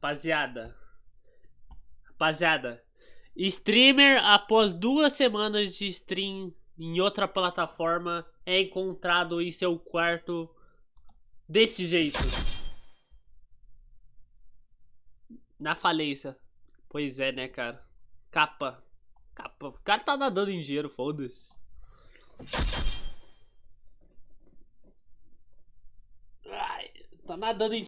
Rapaziada. Rapaziada. Streamer, após duas semanas de stream em outra plataforma, é encontrado em seu quarto desse jeito. Na falência. Pois é, né, cara? Capa. Capa. O cara tá nadando em dinheiro, foda-se. Tá nadando em